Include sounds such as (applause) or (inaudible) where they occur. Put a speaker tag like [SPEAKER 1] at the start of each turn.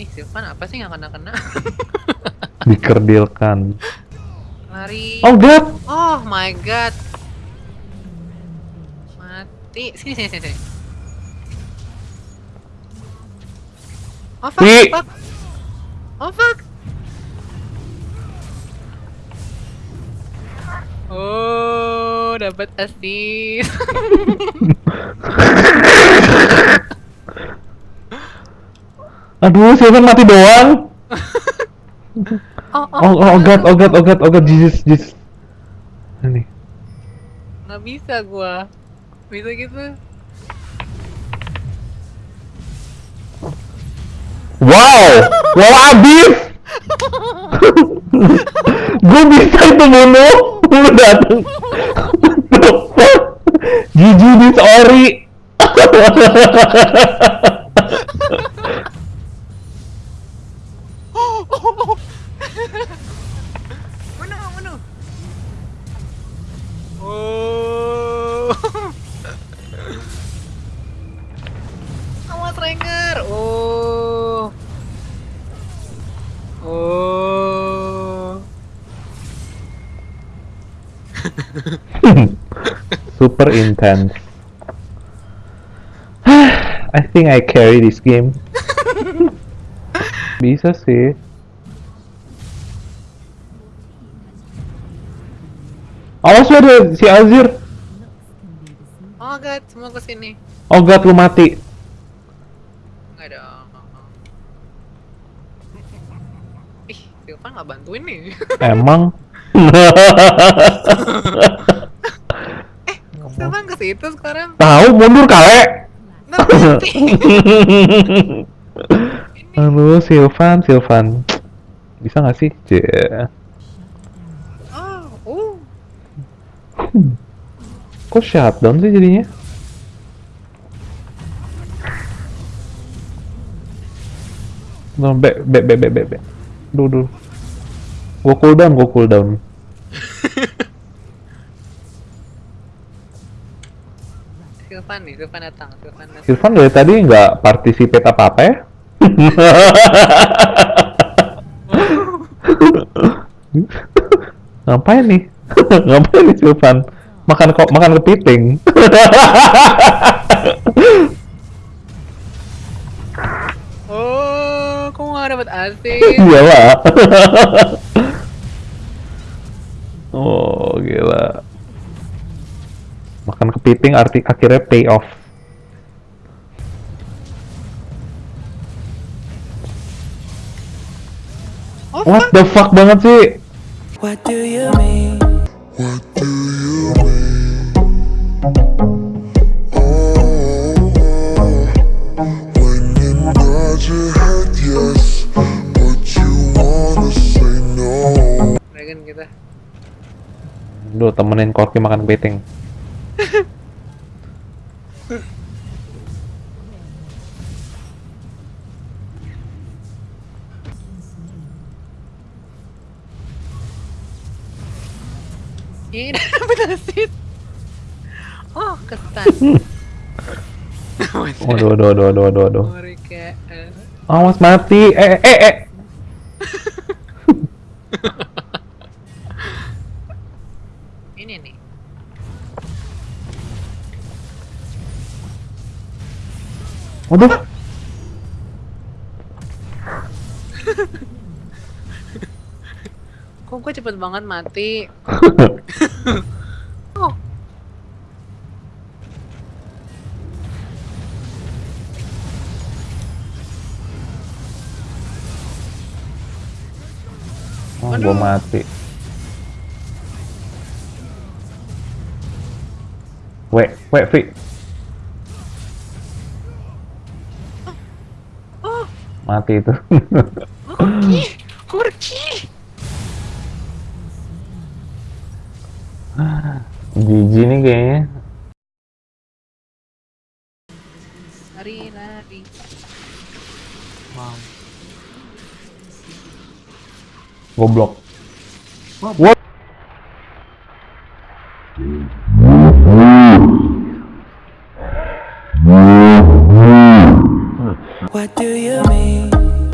[SPEAKER 1] Ih, Sylvan apa sih nggak kena-kena? (laughs)
[SPEAKER 2] Dikerdilkan.
[SPEAKER 1] Lari.
[SPEAKER 2] Oh god!
[SPEAKER 1] Oh my god. Mati. Sini sini sini. sini. Oh fuck, fuck. Oh fuck. Oh, dapat assist. (laughs)
[SPEAKER 2] Aduh, Sylvan mati doang. (laughs)
[SPEAKER 1] oh,
[SPEAKER 2] Oh, oh, oh god, oh god, oh god, oh god, Jesus, Jesus. Ini.
[SPEAKER 1] Nggak bisa gua. Bisa gitu.
[SPEAKER 2] Wow! Wow, abis! (laughs) Gue bisa itu bunuh! Lu dateng! The fuck? (laughs)
[SPEAKER 1] Oh. Awas Ranger. Oh. Oh. (laughs)
[SPEAKER 2] Super intense. (sighs) I think I carry this game. (laughs) Bisa sih. Awas lu ada si Azir.
[SPEAKER 1] Oh god, semua ke sini.
[SPEAKER 2] Oh god, lu mati.
[SPEAKER 1] Enggak dong. Ih, Silvan nggak bantuin nih.
[SPEAKER 2] Emang. (laughs)
[SPEAKER 1] Silvan ke situ sekarang.
[SPEAKER 2] Tahu mundur kale. (laughs) Aduh, Silvan, Silvan. Bisa nggak sih? Cie.
[SPEAKER 1] Oh,
[SPEAKER 2] Kok shutdown sih jadinya? Nah, be, be, be, be, be, be. Duh, duh. Gua cooldown, gua cooldown.
[SPEAKER 1] Silvan (laughs) nih, Silvan datang, Silvan datang.
[SPEAKER 2] Silvan dari tadi nggak participate apa-apa ya? (laughs) (laughs) Ngapain nih? (laughs) Ngapain nih Silvan? Makan kok makan kepiting. (laughs)
[SPEAKER 1] Oh, kok nggak dapat asis? (laughs)
[SPEAKER 2] Iyalah. oh, gila. Makan kepiting arti akhirnya pay off.
[SPEAKER 1] Oh,
[SPEAKER 2] What the fuck banget sih?
[SPEAKER 3] What do you mean?
[SPEAKER 1] Dragon kita.
[SPEAKER 2] Duh, temenin Korki makan kepiting.
[SPEAKER 1] Ih, (laughs) dapat asis. Oh, kesan. (laughs)
[SPEAKER 2] Waduh, waduh, waduh, waduh, waduh. Awas mati. Eh, eh, eh. Waduh. (laughs)
[SPEAKER 1] Kok gue cepet banget mati? Oh,
[SPEAKER 2] Oh, gua mati. Wek, wek, Fi. Mati itu.
[SPEAKER 1] Korki, Korki.
[SPEAKER 2] GG (sighs) nih kayaknya.
[SPEAKER 1] Lari, lari.
[SPEAKER 4] Wow.
[SPEAKER 2] Goblok. What?
[SPEAKER 3] What